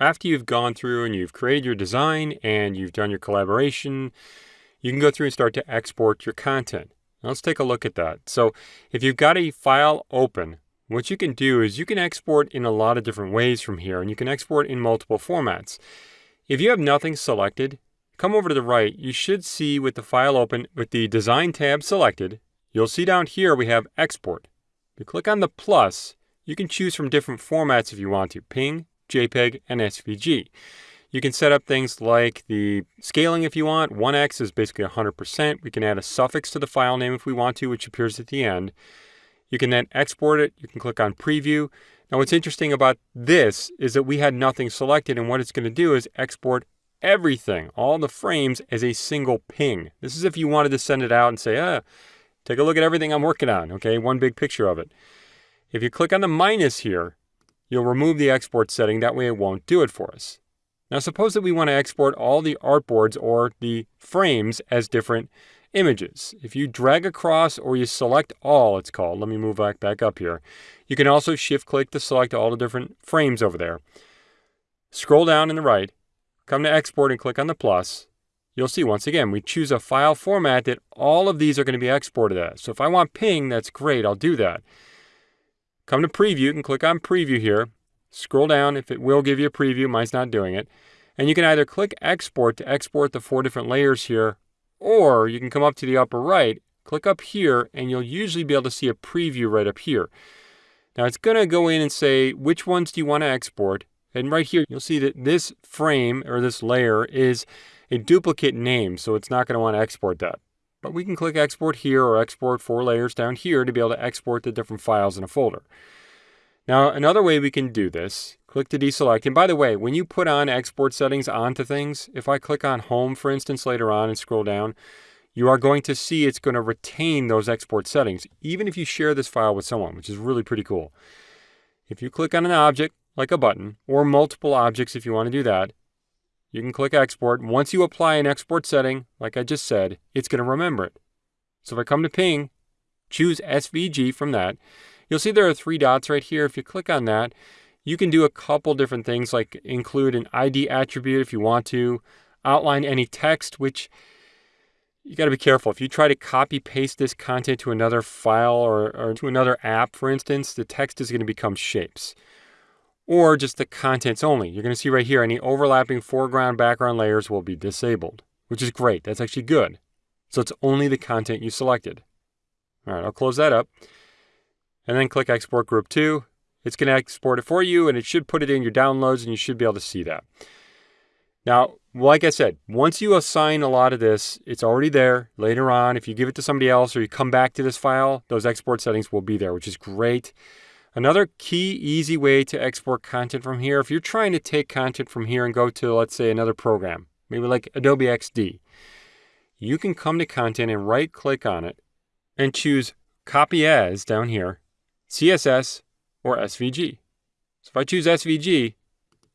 after you've gone through and you've created your design and you've done your collaboration, you can go through and start to export your content. Now let's take a look at that. So if you've got a file open, what you can do is you can export in a lot of different ways from here, and you can export in multiple formats. If you have nothing selected, come over to the right, you should see with the file open with the Design tab selected, you'll see down here we have Export. If you click on the plus, you can choose from different formats if you want to, PNG, JPEG, and SVG. You can set up things like the scaling if you want. 1x is basically 100%. We can add a suffix to the file name if we want to, which appears at the end. You can then export it. You can click on preview. Now what's interesting about this is that we had nothing selected and what it's going to do is export everything, all the frames as a single ping. This is if you wanted to send it out and say, ah, take a look at everything I'm working on, okay, one big picture of it. If you click on the minus here, you'll remove the export setting, that way it won't do it for us. Now suppose that we want to export all the artboards or the frames as different images. If you drag across or you select all, it's called, let me move back, back up here. You can also shift click to select all the different frames over there. Scroll down in the right, come to export and click on the plus. You'll see once again, we choose a file format that all of these are going to be exported as. So if I want ping, that's great, I'll do that. Come to preview, you can click on preview here. Scroll down if it will give you a preview, mine's not doing it. And you can either click export to export the four different layers here, or you can come up to the upper right, click up here, and you'll usually be able to see a preview right up here. Now it's going to go in and say, which ones do you want to export? And right here, you'll see that this frame or this layer is a duplicate name, so it's not going to want to export that. But we can click export here or export four layers down here to be able to export the different files in a folder. Now, another way we can do this, click to deselect. And by the way, when you put on export settings onto things, if I click on home, for instance, later on and scroll down, you are going to see it's going to retain those export settings, even if you share this file with someone, which is really pretty cool. If you click on an object, like a button, or multiple objects if you want to do that, you can click export. Once you apply an export setting, like I just said, it's going to remember it. So if I come to ping, choose SVG from that, You'll see there are three dots right here. If you click on that, you can do a couple different things like include an ID attribute if you want to, outline any text, which you got to be careful. If you try to copy paste this content to another file or, or to another app, for instance, the text is going to become shapes. Or just the contents only. You're going to see right here, any overlapping foreground background layers will be disabled, which is great. That's actually good. So it's only the content you selected. All right, I'll close that up and then click export group 2. It's going to export it for you and it should put it in your downloads and you should be able to see that. Now, like I said, once you assign a lot of this, it's already there. Later on, if you give it to somebody else or you come back to this file, those export settings will be there, which is great. Another key, easy way to export content from here, if you're trying to take content from here and go to, let's say, another program, maybe like Adobe XD, you can come to content and right click on it and choose copy as down here CSS, or SVG. So if I choose SVG,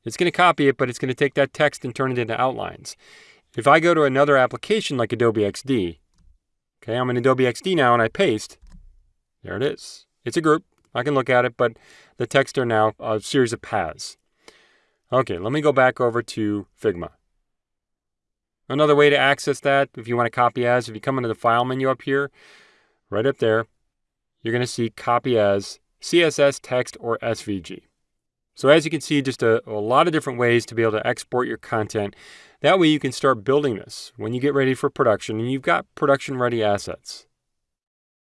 it's going to copy it, but it's going to take that text and turn it into outlines. If I go to another application like Adobe XD, okay, I'm in Adobe XD now and I paste, there it is. It's a group. I can look at it, but the text are now a series of paths. Okay, let me go back over to Figma. Another way to access that, if you want to copy as, if you come into the File menu up here, right up there, you're going to see copy as CSS, text, or SVG. So as you can see, just a, a, lot of different ways to be able to export your content. That way you can start building this when you get ready for production and you've got production ready assets.